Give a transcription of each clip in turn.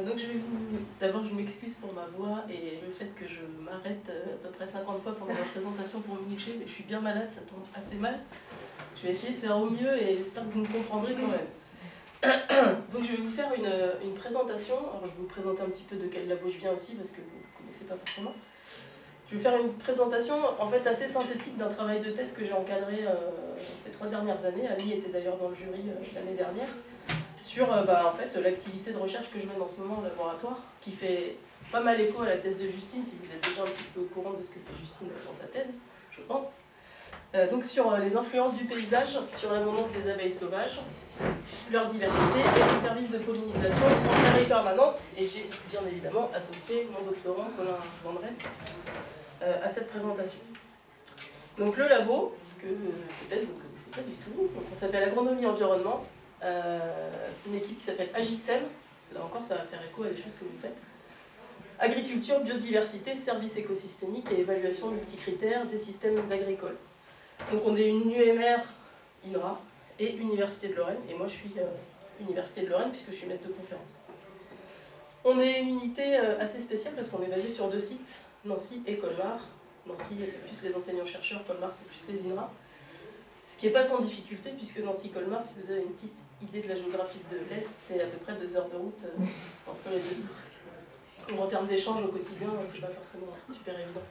Euh, donc. D'abord, je m'excuse pour ma voix et le fait que je m'arrête euh, à peu près 50 fois pendant la présentation pour me moucher, mais je suis bien malade, ça tombe assez mal. Je vais essayer de faire au mieux et j'espère que vous me comprendrez quand même. Donc je vais vous faire une, une, présentation. Alors je vais vous présenter un petit peu de quel labo je viens aussi parce que vous ne connaissez pas forcément. Je vais faire une présentation en fait assez synthétique d'un travail de thèse que j'ai encadré euh, ces trois dernières années. Ali était d'ailleurs dans le jury euh, l'année dernière sur euh, bah, en fait, l'activité de recherche que je mène en ce moment au laboratoire, qui fait pas mal écho à la thèse de Justine, si vous êtes déjà un petit peu au courant de ce que fait Justine dans sa thèse, je pense. donc sur les influences du paysage, sur l'abondance des abeilles sauvages, leur diversité et le service de pollinisation en arrêt permanente. Et j'ai bien évidemment associé mon doctorant Colin Vandren euh, à cette présentation. Donc le labo, que peut-être vous ne connaissez pas du tout, on s'appelle Agronomie Environnement, euh, une équipe qui s'appelle Agisem, là encore ça va faire écho à des choses que vous faites. Agriculture, biodiversité, services écosystémiques et évaluation multicritères des systèmes agricoles. Donc on est une UMR INRA et Université de Lorraine, et moi je suis euh, Université de Lorraine puisque je suis maître de conférence. On est une unité assez spéciale parce qu'on est basé sur deux sites, Nancy et Colmar. Nancy, c'est plus les enseignants-chercheurs, Colmar, c'est plus les INRA. Ce qui n'est pas sans difficulté, puisque Nancy-Colmar, si vous avez une petite idée de la géographie de l'Est, c'est à peu près deux heures de route euh, entre les deux sites. En termes d'échange au quotidien, c'est pas forcément super évident.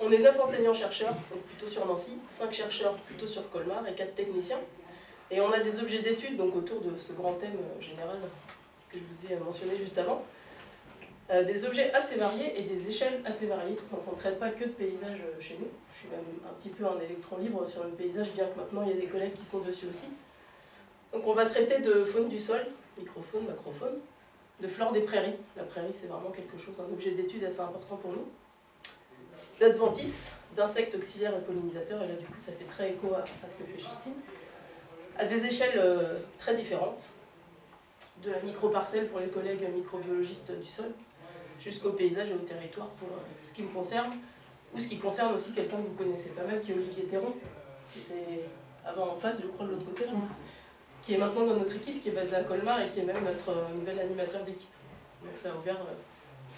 On est neuf enseignants-chercheurs, donc plutôt sur Nancy, cinq chercheurs plutôt sur Colmar et quatre techniciens. Et on a des objets d'études autour de ce grand thème euh, général que je vous ai mentionné juste avant. Euh, des objets assez variés et des échelles assez variées. Donc on ne traite pas que de paysages euh, chez nous. Je suis même un petit peu un électron libre sur le paysage, bien que maintenant il y a des collègues qui sont dessus aussi. Donc on va traiter de faune du sol, microfaune, macrofaune, de flore des prairies. La prairie c'est vraiment quelque chose, un objet d'étude assez important pour nous. D'adventices, d'insectes auxiliaires et pollinisateurs, et là du coup ça fait très écho à, ce que fait Justine, à des échelles euh, très différentes, de la microparcelle pour les collègues microbiologistes du sol, jusqu'au paysage et au territoire pour euh, ce qui me concerne, ou ce qui concerne aussi quelqu'un que vous connaissez pas mal, qui est Olivier Théron, qui était avant en face, je crois, de l'autre côté, qui est maintenant dans notre équipe, qui est basé à Colmar et qui est même notre euh, nouvel animateur d'équipe. Donc ça a ouvert euh,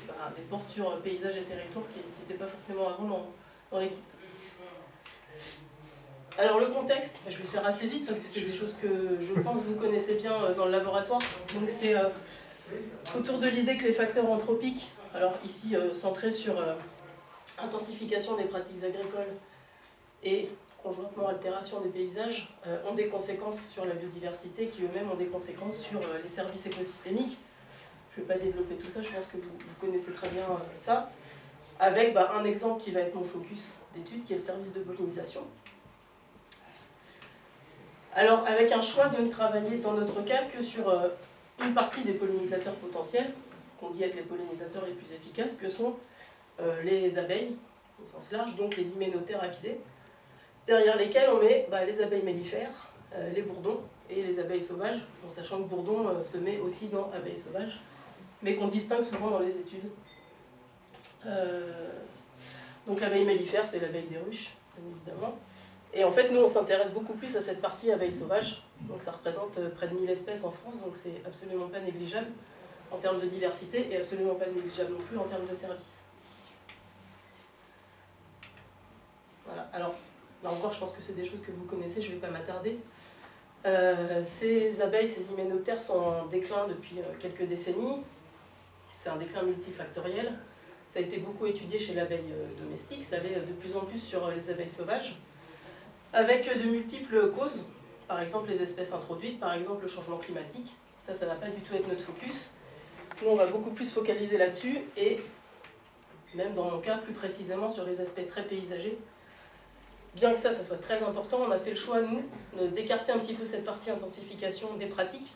bah, des portes sur paysage et territoire qui n'étaient pas forcément avant dans, l'équipe. Alors le contexte, je vais faire assez vite parce que c'est des choses que je pense vous connaissez bien dans le laboratoire. Donc c'est autour de l'idée que les facteurs anthropiques, alors ici euh, centrés sur euh, intensification des pratiques agricoles et conjointement altération des paysages, euh, ont des conséquences sur la biodiversité qui eux-mêmes ont des conséquences sur les services écosystémiques. Je ne vais pas développer tout ça, je pense que vous, connaissez très bien ça. Avec bah, un exemple qui va être mon focus d'étude, qui est le service de pollinisation. Alors, avec un choix de ne travailler dans notre cas que sur une partie des pollinisateurs potentiels, qu'on dit être les pollinisateurs les plus efficaces, que sont euh, les abeilles, au sens large, donc les hyménothérapidés, derrière lesquels on met bah, les abeilles mellifères, euh, les bourdons et les abeilles sauvages, en sachant que bourdon euh, se met aussi dans abeilles sauvages, mais qu'on distingue souvent dans les études. donc l'abeille mellifère, c'est l'abeille des ruches, évidemment. Et en fait, nous, on s'intéresse beaucoup plus à cette partie abeille sauvage, donc ça représente euh, près de 1000 espèces en France, donc c'est absolument pas négligeable en termes de diversité et absolument pas négligeable non plus en termes de services. Voilà, alors là encore je pense que c'est des choses que vous connaissez, je ne vais pas m'attarder. Euh, ces abeilles, ces hyménoptères sont en déclin depuis euh, quelques décennies, c'est un déclin multifactoriel, ça a été beaucoup étudié chez l'abeille domestique, ça l'est de plus en plus sur les abeilles sauvages, avec de multiples causes, par exemple les espèces introduites, par exemple le changement climatique. Ça, ça ne va pas du tout être notre focus. Nous, on va beaucoup plus focaliser là-dessus et, même dans mon cas, plus précisément sur les aspects très paysagers. Bien que ça, soit très important, on a fait le choix, nous, d'écarter un petit peu cette partie intensification des pratiques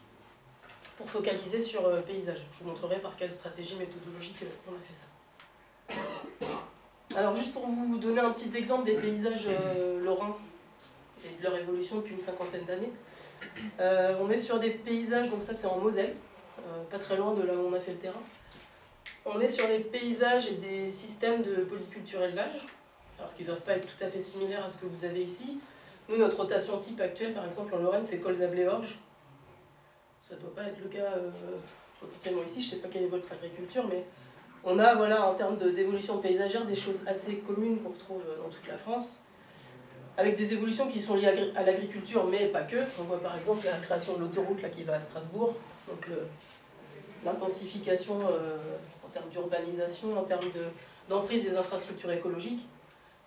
pour focaliser sur euh, paysage. Je vous montrerai par quelle stratégie méthodologique on a fait ça. Alors juste pour vous donner un petit exemple des paysages euh, lorrains et de leur évolution depuis une cinquantaine d'années. Euh, on est sur des paysages, donc ça c'est en Moselle, euh, pas très loin de là où on a fait le terrain. On est sur des paysages et des systèmes de polyculture élevage, alors qui ne doivent pas être tout à fait similaires à ce que vous avez ici. Nous, notre rotation type actuelle, par exemple en Lorraine, c'est colzable orge Ça ne doit pas être le cas euh, potentiellement ici, je ne sais pas quelle est votre agriculture, mais on a, voilà, en termes d'évolution paysagère, des choses assez communes qu'on retrouve dans toute la France, avec des évolutions qui sont liées à l'agriculture, mais pas que. On voit par exemple la création de l'autoroute qui va à Strasbourg, donc l'intensification euh, en termes d'urbanisation, en termes d'emprise des infrastructures écologiques.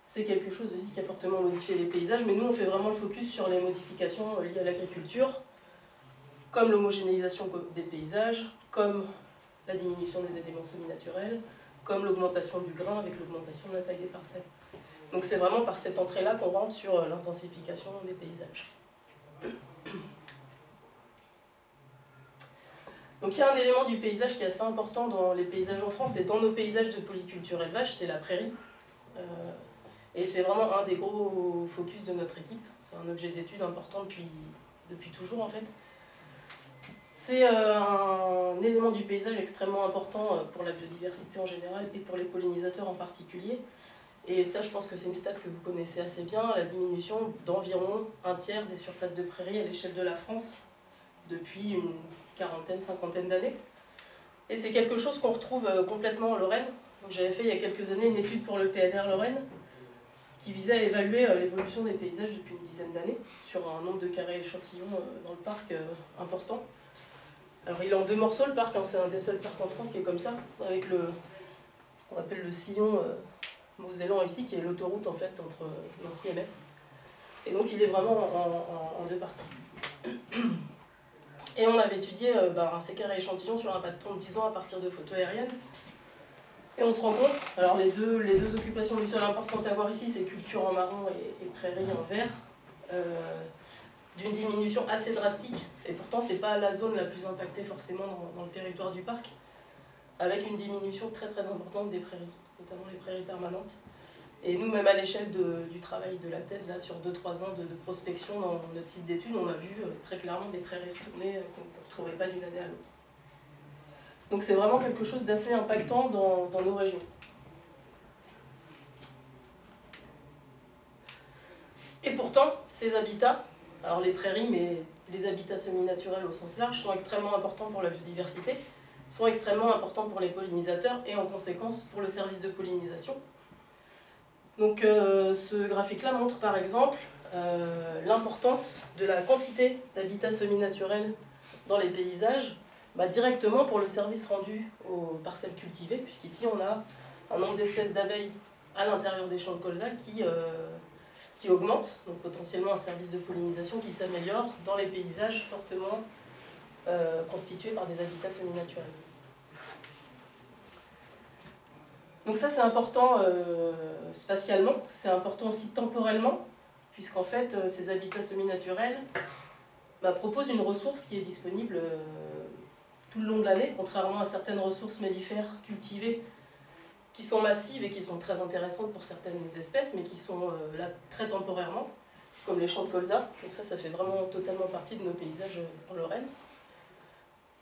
C'est quelque chose aussi qui a fortement modifié les paysages, mais nous on fait vraiment le focus sur les modifications liées à l'agriculture, comme l'homogénéisation des paysages, comme la diminution des éléments semi-naturels, comme l'augmentation du grain avec l'augmentation de la taille des parcelles. Donc c'est vraiment par cette entrée-là qu'on rentre sur euh, l'intensification des paysages. Donc il y a un élément du paysage qui est assez important dans les paysages en France et dans nos paysages de polyculture élevage, c'est la prairie. Euh, et c'est vraiment un des gros focus de notre équipe. C'est un objet d'étude important depuis, depuis toujours en fait. C'est euh, un élément du paysage extrêmement important euh, pour la biodiversité en général et pour les pollinisateurs en particulier. Et ça, je pense que c'est une stat que vous connaissez assez bien, la diminution d'environ un tiers des surfaces de prairies à l'échelle de la France depuis une quarantaine, cinquantaine d'années. Et c'est quelque chose qu'on retrouve euh, complètement en Lorraine. J'avais fait il y a quelques années une étude pour le PNR Lorraine qui visait à évaluer l'évolution des paysages depuis une dizaine d'années sur un nombre de carrés échantillons dans le parc important. Alors il est en deux morceaux le parc, hein. c'est un des seuls parcs en France qui est comme ça, avec le, ce qu'on appelle le sillon euh, mosellan ici, qui est l'autoroute en fait entre Nancy et Metz. Et donc il est vraiment en, deux parties. Et on avait étudié euh, bah, un séquaré échantillon sur un pas de temps de 10 ans à partir de photos aériennes. Et on se rend compte, alors les deux, les deux occupations du sol importantes à voir ici, c'est culture en marron et, prairie en vert. Euh, d'une diminution assez drastique, et pourtant c'est pas la zone la plus impactée forcément dans, le territoire du parc, avec une diminution très très importante des prairies, notamment les prairies permanentes. Et nous, même à l'échelle du travail de la thèse, là, sur 2-3 ans de, prospection dans notre site d'études, on a vu euh, très clairement des prairies tournées euh, qu'on ne retrouvait pas d'une année à l'autre. Donc c'est vraiment quelque chose d'assez impactant dans, nos régions. Et pourtant, ces habitats, alors les prairies, mais les habitats semi-naturels au sens large, sont extrêmement importants pour la biodiversité, sont extrêmement importants pour les pollinisateurs et en conséquence pour le service de pollinisation. Donc euh, ce graphique-là montre par exemple euh, l'importance de la quantité d'habitats semi-naturels dans les paysages bah, directement pour le service rendu aux parcelles cultivées, puisqu'ici on a un nombre d'espèces d'abeilles à l'intérieur des champs de colza qui euh, qui augmente, donc potentiellement un service de pollinisation qui s'améliore dans les paysages fortement euh, constitués par des habitats semi-naturels. Donc ça c'est important euh, spatialement, c'est important aussi temporellement, puisqu'en fait ces habitats semi-naturels bah, proposent une ressource qui est disponible tout le long de l'année, contrairement à certaines ressources mellifères cultivées qui sont massives et qui sont très intéressantes pour certaines espèces, mais qui sont euh, là très temporairement, comme les champs de colza. Donc ça, ça fait vraiment totalement partie de nos paysages euh, en Lorraine.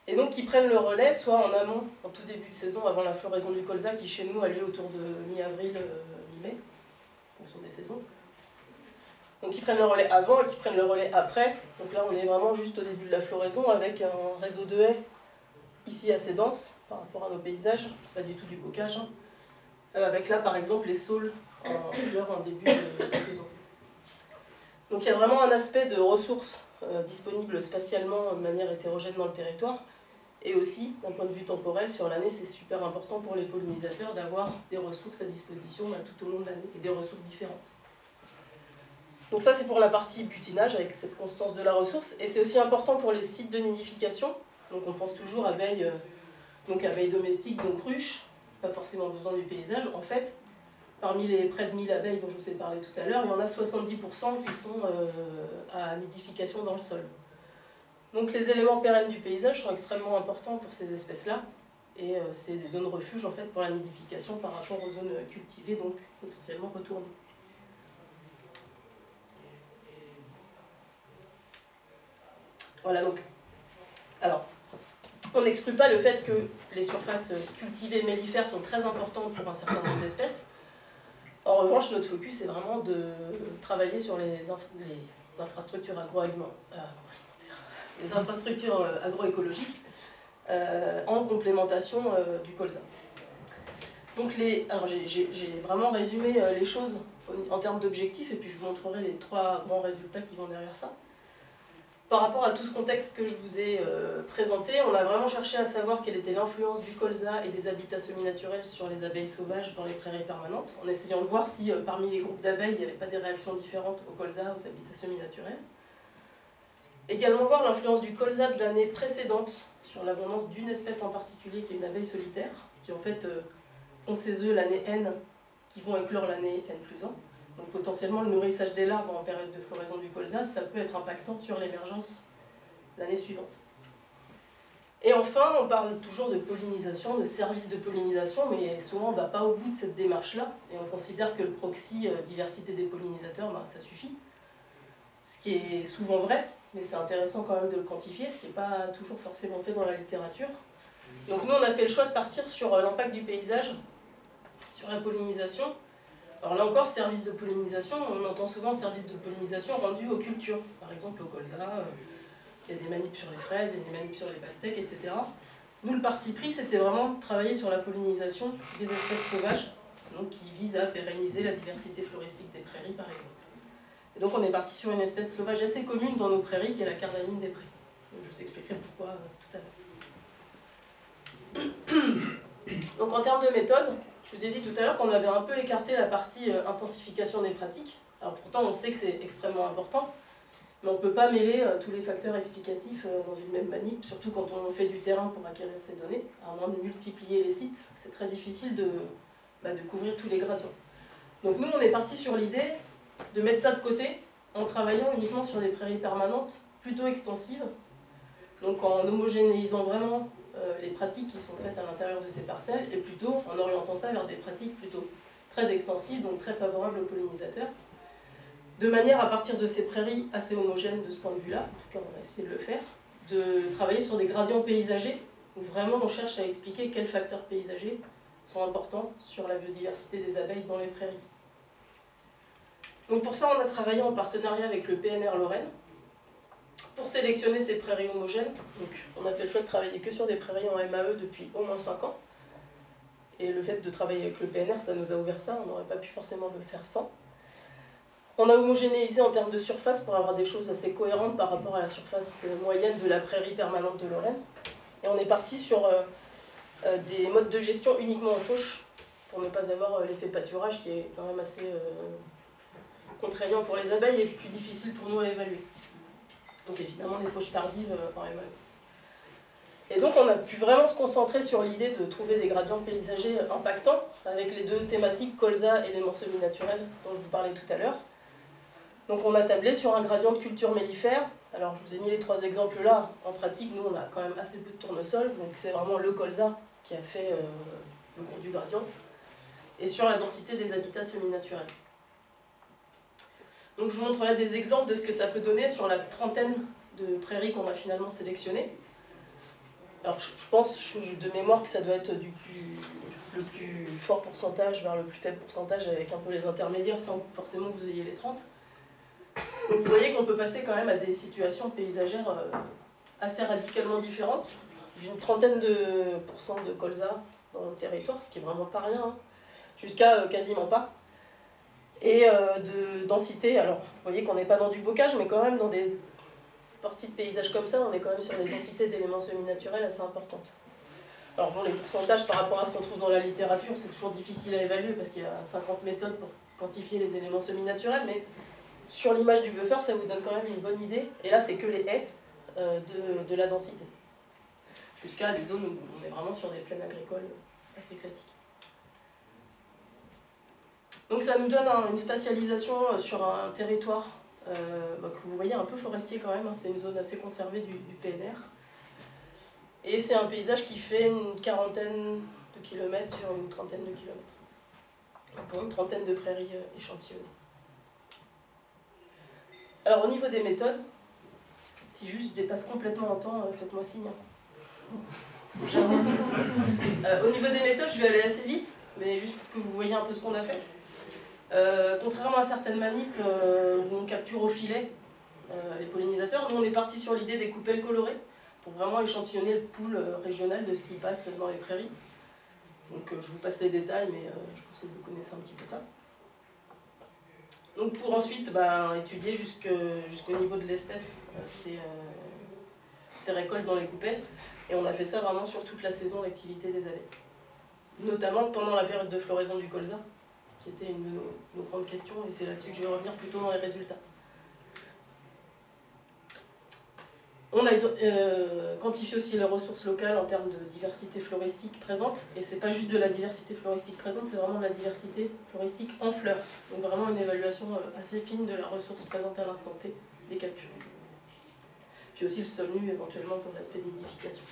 Et donc qui prennent le relais, soit en amont, en tout début de saison, avant la floraison du colza, qui chez nous a lieu autour de mi-avril, euh, mi-mai, en fonction des saisons. Donc qui prennent le relais avant et qui prennent le relais après. Donc là, on est vraiment juste au début de la floraison, avec un réseau de haies ici assez dense par rapport à nos paysages. C'est pas du tout du bocage. Hein. Euh, avec là par exemple les saules en fleurs en début de, saison. Donc il y a vraiment un aspect de ressources euh, disponibles spatialement de manière hétérogène dans le territoire, et aussi d'un point de vue temporel sur l'année c'est super important pour les pollinisateurs d'avoir des ressources à disposition bah, tout au long de l'année, et des ressources différentes. Donc ça c'est pour la partie butinage avec cette constance de la ressource, et c'est aussi important pour les sites de nidification, donc on pense toujours à abeilles, euh, donc abeilles domestiques, donc ruches, pas forcément besoin du paysage. En fait, parmi les près de 1000 abeilles dont je vous ai parlé tout à l'heure, il y en a 70% qui sont euh, à nidification dans le sol. Donc les éléments pérennes du paysage sont extrêmement importants pour ces espèces-là, et euh, c'est des zones refuge en fait pour la nidification par rapport aux zones cultivées, donc potentiellement retournées. Voilà donc. Alors, on n'exclut pas le fait que les surfaces cultivées mellifères sont très importantes pour un certain nombre d'espèces. En revanche, notre focus est vraiment de travailler sur les, infrastructures agroalimentaires, infrastructures euh, agroécologiques, en complémentation du colza. Donc les, alors j'ai vraiment résumé les choses en termes d'objectifs et puis je vous montrerai les trois grands résultats qui vont derrière ça. Par rapport à tout ce contexte que je vous ai euh, présenté, on a vraiment cherché à savoir quelle était l'influence du colza et des habitats semi-naturels sur les abeilles sauvages dans les prairies permanentes, en essayant de voir si euh, parmi les groupes d'abeilles, il n'y avait pas des réactions différentes au colza, aux habitats semi-naturels. Également voir l'influence du colza de l'année précédente sur l'abondance d'une espèce en particulier qui est une abeille solitaire, qui en fait euh, ont ses œufs l'année N qui vont éclore l'année N plus 1. Donc potentiellement le nourrissage des larves en période de floraison du colza, ça peut être impactant sur l'émergence l'année suivante. Et enfin, on parle toujours de pollinisation, de services de pollinisation, mais souvent on ne va pas au bout de cette démarche-là, et on considère que le proxy euh, diversité des pollinisateurs, ben, ça suffit. Ce qui est souvent vrai, mais c'est intéressant quand même de le quantifier, ce qui n'est pas toujours forcément fait dans la littérature. Donc nous, on a fait le choix de partir sur euh, l'impact du paysage, sur la pollinisation, alors là encore, service de pollinisation, on entend souvent service de pollinisation rendu aux cultures. Par exemple, au colza, euh, il y a des manips sur les fraises, il y a des manips sur les pastèques, etc. Nous, le parti pris, c'était vraiment de travailler sur la pollinisation des espèces sauvages, donc qui vise à pérenniser la diversité floristique des prairies, par exemple. Donc on est parti sur une espèce sauvage assez commune dans nos prairies, qui est la cardamine des prés. je vous expliquerai pourquoi euh, tout à l'heure. donc en termes de méthode, je vous ai dit tout à l'heure qu'on avait un peu écarté la partie euh, intensification des pratiques. Alors pourtant, on sait que c'est extrêmement important, mais on ne peut pas mêler euh, tous les facteurs explicatifs euh, dans une même manip, surtout quand on fait du terrain pour acquérir ces données, à moins de multiplier les sites, c'est très difficile de, bah, de couvrir tous les gradients. Donc nous, on est parti sur l'idée de mettre ça de côté en travaillant uniquement sur des prairies permanentes plutôt extensives, donc en homogénéisant vraiment les pratiques qui sont faites à l'intérieur de ces parcelles et plutôt en orientant ça vers des pratiques plutôt très extensives, donc très favorables aux pollinisateurs, de manière à partir de ces prairies assez homogènes de ce point de vue-là, en tout cas on va essayer de le faire, de travailler sur des gradients paysagers où vraiment on cherche à expliquer quels facteurs paysagers sont importants sur la biodiversité des abeilles dans les prairies. Donc pour ça on a travaillé en partenariat avec le PNR Lorraine, pour sélectionner ces prairies homogènes, donc on a fait le choix de travailler que sur des prairies en MAE depuis au moins 5 ans. Et le fait de travailler avec le PNR, ça nous a ouvert ça, on n'aurait pas pu forcément le faire sans. On a homogénéisé en termes de surface pour avoir des choses assez cohérentes par rapport à la surface moyenne de la prairie permanente de Lorraine. Et on est parti sur euh, euh, des modes de gestion uniquement en fauche, pour ne pas avoir euh, l'effet pâturage qui est quand même assez contraignant pour les abeilles et plus difficile pour nous à évaluer. Donc évidemment des fauches tardives en euh, MAE. Et donc on a pu vraiment se concentrer sur l'idée de trouver des gradients paysagers impactants, avec les deux thématiques colza et éléments semi-naturels dont je vous parlais tout à l'heure. Donc on a tablé sur un gradient de culture mellifère. Alors je vous ai mis les trois exemples là. En pratique, nous on a quand même assez peu de tournesol, donc c'est vraiment le colza qui a fait euh, le gros du gradient. Et sur la densité des habitats semi-naturels. Donc je vous montre là des exemples de ce que ça peut donner sur la trentaine de prairies qu'on a finalement sélectionnées. Alors je pense de mémoire que ça doit être du plus, le plus fort pourcentage vers le plus faible pourcentage avec un peu les intermédiaires sans forcément que vous ayez les 30. Donc vous voyez qu'on peut passer quand même à des situations paysagères euh, assez radicalement différentes, d'une trentaine de pourcents de colza dans le territoire, ce qui est vraiment pas rien, hein, jusqu'à euh, quasiment pas et euh, de densité. Alors, vous voyez qu'on n'est pas dans du bocage, mais quand même dans des parties de paysages comme ça, on est quand même sur des densités d'éléments semi-naturels assez importantes. Alors bon, les pourcentages par rapport à ce qu'on trouve dans la littérature, c'est toujours difficile à évaluer parce qu'il y a 50 méthodes pour quantifier les éléments semi-naturels, mais sur l'image du buffer, ça vous donne quand même une bonne idée. Et là, c'est que les haies euh, de, de la densité. Jusqu'à des zones où on est vraiment sur des plaines agricoles assez classiques. Donc ça nous donne une spatialisation euh, sur un territoire euh, bah, que vous voyez un peu forestier quand même, hein. c'est une zone assez conservée du, PNR. Et c'est un paysage qui fait une quarantaine de kilomètres sur une trentaine de kilomètres, pour une trentaine de prairies euh, échantillonnées. Alors au niveau des méthodes, si juste je dépasse complètement en temps, faites-moi signe. Hein. au niveau des méthodes, je vais aller assez vite, mais juste pour que vous voyez un peu ce qu'on a fait. Euh, contrairement à certaines manips euh, où on capture au filet euh, les pollinisateurs, nous on est parti sur l'idée des coupelles colorées pour vraiment échantillonner le pool régional de ce qui passe dans les prairies. Donc je vous passe les détails, mais je pense que vous connaissez un petit peu ça. Donc pour ensuite bah, étudier jusqu'au niveau de l'espèce ces, ces récoltes dans les coupelles. Et on a fait ça vraiment sur toute la saison d'activité des abeilles. Notamment pendant la période de floraison du colza, qui était une de nos, grandes questions, et c'est là-dessus que je vais revenir plutôt dans les résultats. On a euh, quantifié aussi les ressources locales en termes de diversité floristique présente, et c'est pas juste de la diversité floristique présente, c'est vraiment de la diversité floristique en fleurs. Donc vraiment une évaluation euh, assez fine de la ressource présente à l'instant T des captures puis aussi le sol nu éventuellement pour l'aspect nidification.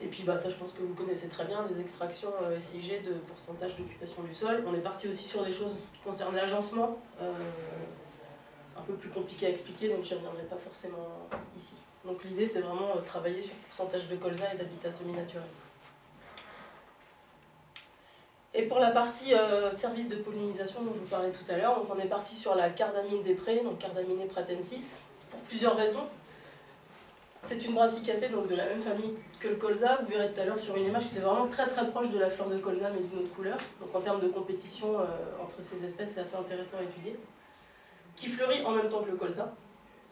Et puis bah, ça je pense que vous connaissez très bien, des extractions euh, SIG de pourcentage d'occupation du sol. On est parti aussi sur des choses qui concernent l'agencement, euh, un peu plus compliqué à expliquer, donc je n'y reviendrai pas forcément ici. Donc l'idée c'est vraiment euh, travailler sur pourcentage de colza et d'habitat semi-naturel. Et pour la partie service de pollinisation dont je vous parlais tout à l'heure, on est parti sur la cardamine des prés, donc cardamine pratensis, pour plusieurs raisons. C'est une brassicacée, donc de la même famille que le colza. Vous verrez tout à l'heure sur une image que c'est vraiment très très proche de la fleur de colza, mais d'une autre couleur. Donc en termes de compétition euh, entre ces espèces, c'est assez intéressant à étudier. Qui fleurit en même temps que le colza,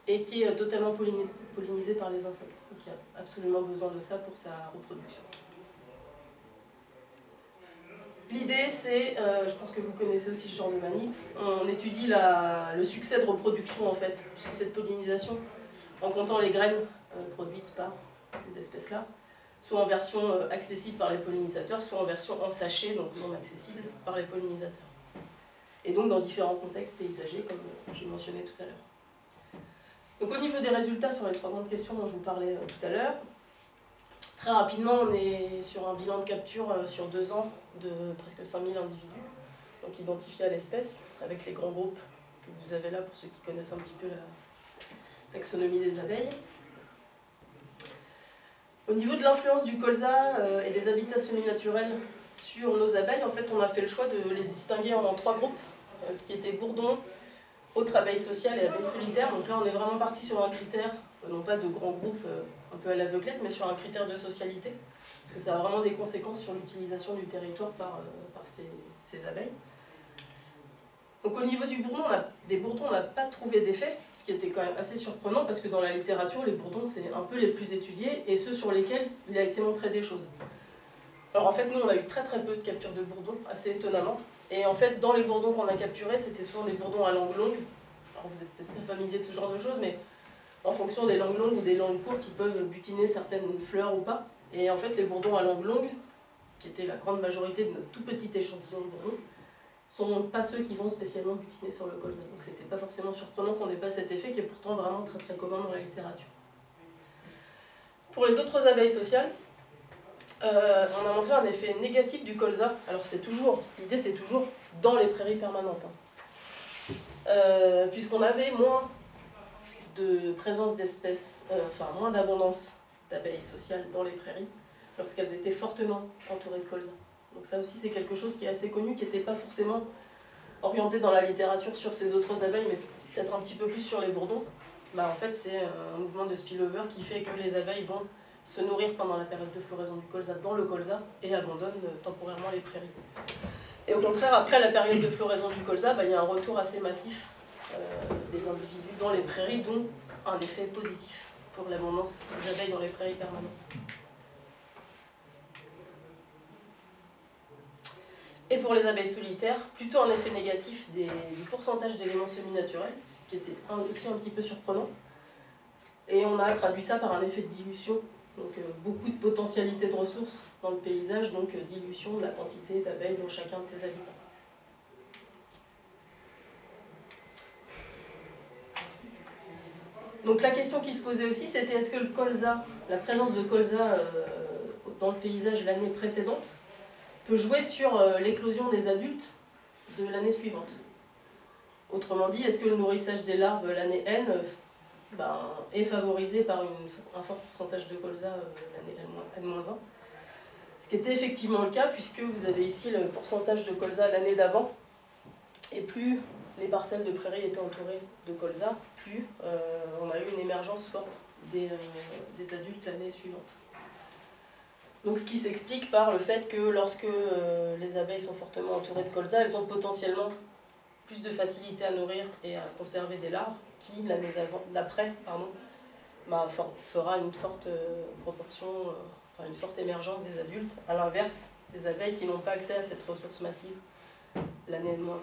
et qui est totalement pollinisé par les insectes. Donc il y a absolument besoin de ça pour sa reproduction. L'idée, c'est, euh, je pense que vous connaissez aussi ce genre de manip, on étudie le succès de reproduction en fait, sur cette pollinisation, en comptant les graines euh, produites par ces espèces-là, soit en version euh, accessible par les pollinisateurs, soit en version en sachet, donc non accessible par les pollinisateurs. Et donc dans différents contextes paysagers, comme euh, j'ai mentionné tout à l'heure. Donc au niveau des résultats sur les trois grandes questions dont je vous parlais tout à l'heure, très rapidement on est sur un bilan de capture sur deux ans de presque 5000 individus, donc identifiés à l'espèce, avec les grands groupes que vous avez là pour ceux qui connaissent un petit peu la taxonomie des abeilles. Au niveau de l'influence du colza euh, et des habitats semi-naturels sur nos abeilles, en fait, on a fait le choix de les distinguer en trois groupes, euh, qui étaient bourdons, autres abeilles sociales et abeilles solitaires. Donc là, on est vraiment parti sur un critère, euh, non pas de grands groupes un peu à l'aveuglette, mais sur un critère de socialité, parce que ça a vraiment des conséquences sur l'utilisation du territoire par, ces abeilles. Donc au niveau du bourdon, des bourdons, on n'a pas trouvé d'effet, ce qui était quand même assez surprenant parce que dans la littérature, les bourdons, c'est un peu les plus étudiés et ceux sur lesquels il a été montré des choses. Alors en fait, nous, on a eu très très peu de captures de bourdons, assez étonnamment. Et en fait, dans les bourdons qu'on a capturés, c'était souvent des bourdons à langue longue. Alors vous êtes peut-être pas familier de ce genre de choses, mais en fonction des langues longues ou des langues courtes, ils peuvent butiner certaines fleurs ou pas. Et en fait, les bourdons à langue longue, qui étaient la grande majorité de notre tout petit échantillon de bourdons, sont pas ceux qui vont spécialement butiner sur le colza. Donc c'était pas forcément surprenant qu'on n'ait pas cet effet qui est pourtant vraiment très très commun dans la littérature. Pour les autres abeilles sociales, euh, on a montré un effet négatif du colza. Alors c'est toujours, l'idée c'est toujours dans les prairies permanentes. Hein. Euh, puisqu'on avait moins de présence d'espèces, euh, enfin moins d'abondance d'abeilles sociales dans les prairies lorsqu'elles étaient fortement entourées de colza. Donc ça aussi c'est quelque chose qui est assez connu, qui n'était pas forcément orienté dans la littérature sur ces autres abeilles, mais peut-être un petit peu plus sur les bourdons. Bah, en fait c'est un mouvement de spillover qui fait que les abeilles vont se nourrir pendant la période de floraison du colza dans le colza et abandonnent temporairement les prairies. Et au contraire, après la période de floraison du colza, bah, il y a un retour assez massif euh, des individus dans les prairies, dont un effet positif pour l'abondance d'abeilles dans les prairies permanentes. Et pour les abeilles solitaires, plutôt un effet négatif des, du pourcentage d'éléments semi-naturels, ce qui était aussi un petit peu surprenant. Et on a traduit ça par un effet de dilution, donc euh, beaucoup de potentialité de ressources dans le paysage, donc euh, dilution de la quantité d'abeilles dans chacun de ses habitants. Donc la question qui se posait aussi, c'était est-ce que le colza, la présence de colza euh, dans le paysage l'année précédente, peut jouer sur euh, l'éclosion des adultes de l'année suivante. Autrement dit, est-ce que le nourrissage des larves l'année N euh, ben, est favorisé par un fort pourcentage de colza euh, l'année N-1 Ce qui était effectivement le cas, puisque vous avez ici le pourcentage de colza l'année d'avant, et plus les parcelles de prairies étaient entourées de colza, plus. on a eu une émergence forte des, des adultes l'année suivante. Donc ce qui s'explique par le fait que lorsque les abeilles sont fortement entourées de colza, elles ont potentiellement plus de facilité à nourrir et à conserver des larves, qui l'année d'après bah, fera une forte proportion, enfin une forte émergence des adultes, à l'inverse des abeilles qui n'ont pas accès à cette ressource massive l'année de moins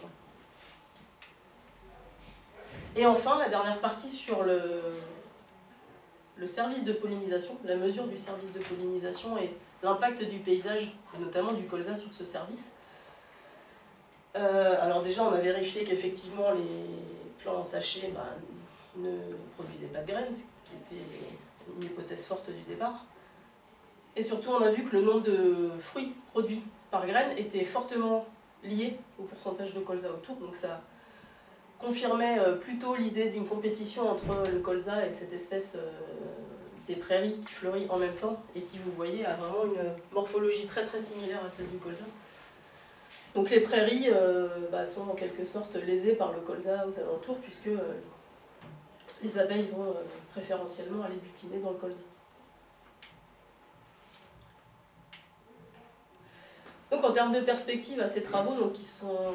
1. Et enfin, la dernière partie sur le, le service de pollinisation, la mesure du service de pollinisation et l'impact du paysage, et notamment du colza sur ce service. Euh, alors déjà, on a vérifié qu'effectivement les plants en sachet bah, ne produisaient pas de graines, ce qui était une hypothèse forte du départ. Et surtout, on a vu que le nombre de fruits produits par graine était fortement lié au pourcentage de colza autour, donc ça confirmait euh, plutôt l'idée d'une compétition entre le colza et cette espèce euh, des prairies qui fleurit en même temps et qui, vous voyez, a vraiment une morphologie très très similaire à celle du colza. Donc les prairies euh, bah, sont en quelque sorte lésées par le colza aux alentours puisque les abeilles vont préférentiellement aller butiner dans le colza. Donc en termes de perspective à ces travaux, donc, qui sont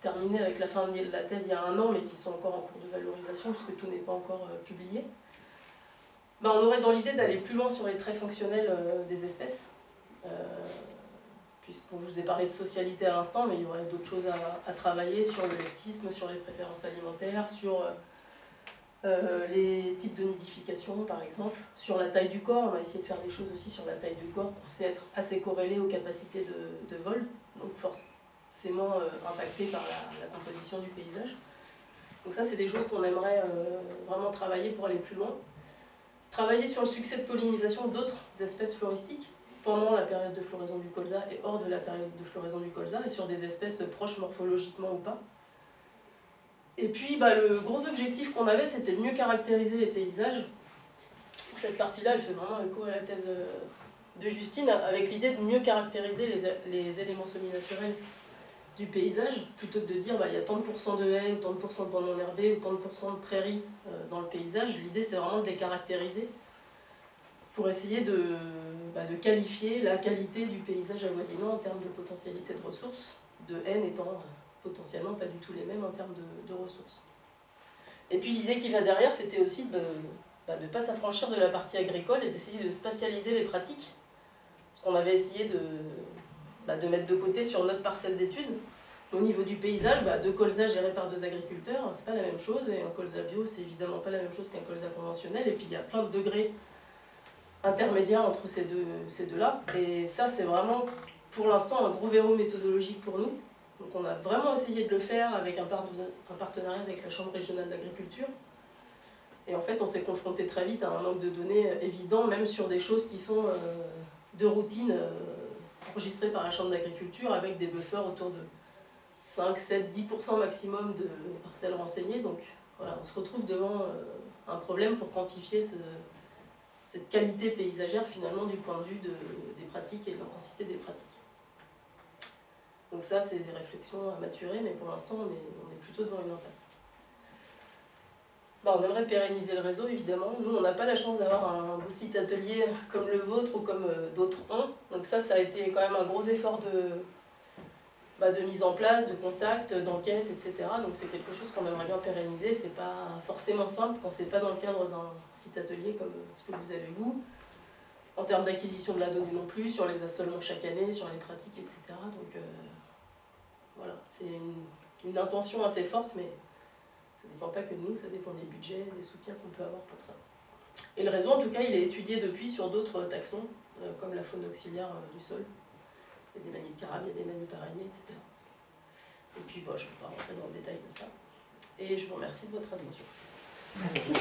terminés avec la fin de la thèse il y a un an, mais qui sont encore en cours de valorisation, puisque tout n'est pas encore euh, publié, ben, on aurait dans l'idée d'aller plus loin sur les traits fonctionnels euh, des espèces, euh, puisqu'on vous ai parlé de socialité à l'instant, mais il y aurait d'autres choses à, travailler sur le lectisme, sur les préférences alimentaires, sur euh, les types de nidification par exemple. Sur la taille du corps, on va essayer de faire des choses aussi sur la taille du corps pour être assez corrélé aux capacités de, vol, donc forcément euh, impacté par la, composition du paysage. Donc ça c'est des choses qu'on aimerait vraiment travailler pour aller plus loin. Travailler sur le succès de pollinisation d'autres espèces floristiques pendant la période de floraison du colza et hors de la période de floraison du colza et sur des espèces proches morphologiquement ou pas. Et puis bah, le gros objectif qu'on avait, c'était de mieux caractériser les paysages. Cette partie-là, elle fait vraiment écho à la thèse euh, de Justine, avec l'idée de mieux caractériser les, éléments semi-naturels du paysage, plutôt que de dire bah, il y a tant de pourcents de haies, ou tant de pourcents de bancs herbés, ou tant de pourcents de prairies euh, dans le paysage. L'idée, c'est vraiment de les caractériser pour essayer de, bah, de qualifier la qualité du paysage avoisinant en termes de potentialité de ressources, de haine étant potentiellement pas du tout les mêmes en termes de, ressources. Et puis l'idée qui va derrière, c'était aussi de ne bah, pas s'affranchir de la partie agricole et d'essayer de spatialiser les pratiques. Ce qu'on avait essayé de, bah, de mettre de côté sur notre parcelle d'études. Au niveau du paysage, bah, deux colzas gérés par deux agriculteurs, c'est pas la même chose, et un colza bio, c'est évidemment pas la même chose qu'un colza conventionnel, et puis il y a plein de degrés intermédiaires entre ces deux-là, ces deux et ça c'est vraiment pour l'instant un gros verrou méthodologique pour nous, donc on a vraiment essayé de le faire avec un, partenariat avec la Chambre régionale d'agriculture. Et en fait, on s'est confronté très vite à un manque de données évident, même sur des choses qui sont euh, de routine enregistrées par la Chambre d'agriculture, avec des buffers autour de 5, 7, 10% maximum de parcelles renseignées. Donc voilà, on se retrouve devant euh, un problème pour quantifier cette qualité paysagère finalement du point de vue des pratiques et de l'intensité des pratiques. Donc ça, c'est des réflexions à maturer, mais pour l'instant, on est, plutôt devant une impasse. Bah, on aimerait pérenniser le réseau, évidemment. Nous, on n'a pas la chance d'avoir un beau site atelier comme le vôtre ou comme euh, d'autres ont. Donc ça, ça a été quand même un gros effort de, bah, de mise en place, de contact, d'enquête, etc. Donc c'est quelque chose qu'on aimerait bien pérenniser. C'est pas forcément simple quand c'est pas dans le cadre d'un site atelier comme ce que vous avez vous. En termes d'acquisition de la donnée non plus, sur les assolements chaque année, sur les pratiques, etc. Donc, euh, voilà, c'est une, intention assez forte, mais dépend pas que de nous, ça dépend des budgets, des soutiens qu'on peut avoir pour ça. Et le réseau, en tout cas, il est étudié depuis sur d'autres taxons, euh, comme la faune auxiliaire euh, du sol. Il y a des manies de il y a des manies etc. Et puis, bon, je ne vais pas rentrer dans le détail de ça. Et je vous remercie de votre attention. Merci.